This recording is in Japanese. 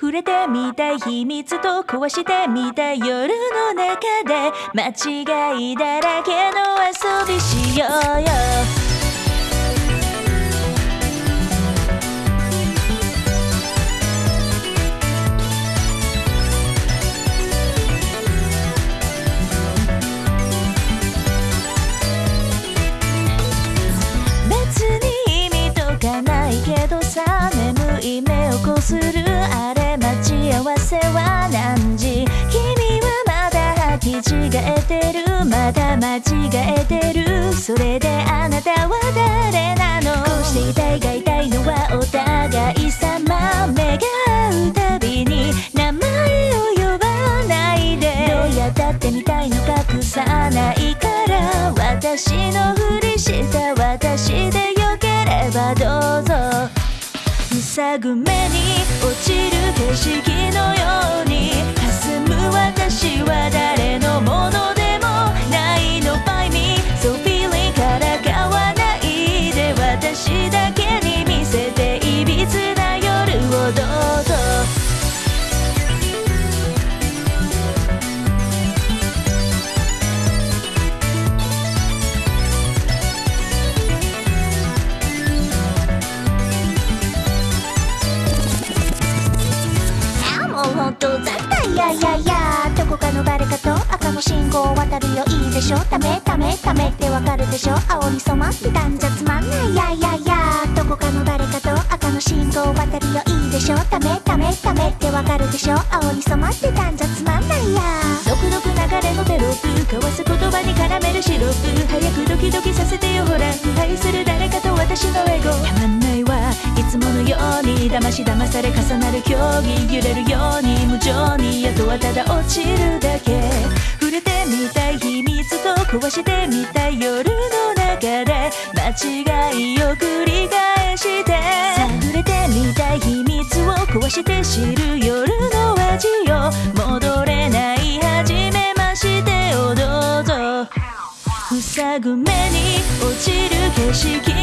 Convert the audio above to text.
触れてみたい秘密と壊してみたい夜の中で間違いだらけの遊びしようよ。せは何時？君はまだ履き違えてる？まだ間違えてる？それであなたは誰なの？こうしていたいがいたいのはお互い様。目が合うたびに名前を呼ばないで。どうやったってみたいの隠さないから。私のふりした私でよければどうぞ。塞ぐ目に落ちる景色のようにやいやいやどこかの誰かと赤の信号を渡るよいいでしょ。ダメダメ。ダメ。ってわかるでしょ。青に染まってたんじゃつまんないやいやいやどこかの誰かと赤の信号を渡るよいいでしょ。ダメダメダメってわかるでしょ。青に染まってたんじゃつまんないや。独特流れのテロップ交わす言葉に絡めるシロップ早くドキドキさせてよ。ほら愛する誰かと私のエゴ。たまんないわ。いつものよう。に騙し騙され重なる競技揺れるように無情にあとはただ落ちるだけ。触れてみたい秘密と壊してみたい夜の中で間違いを繰り返して。探れてみたい秘密を壊して知る夜の味を戻れない初めましてをどうぞ。塞ぐ目に落ちる景色。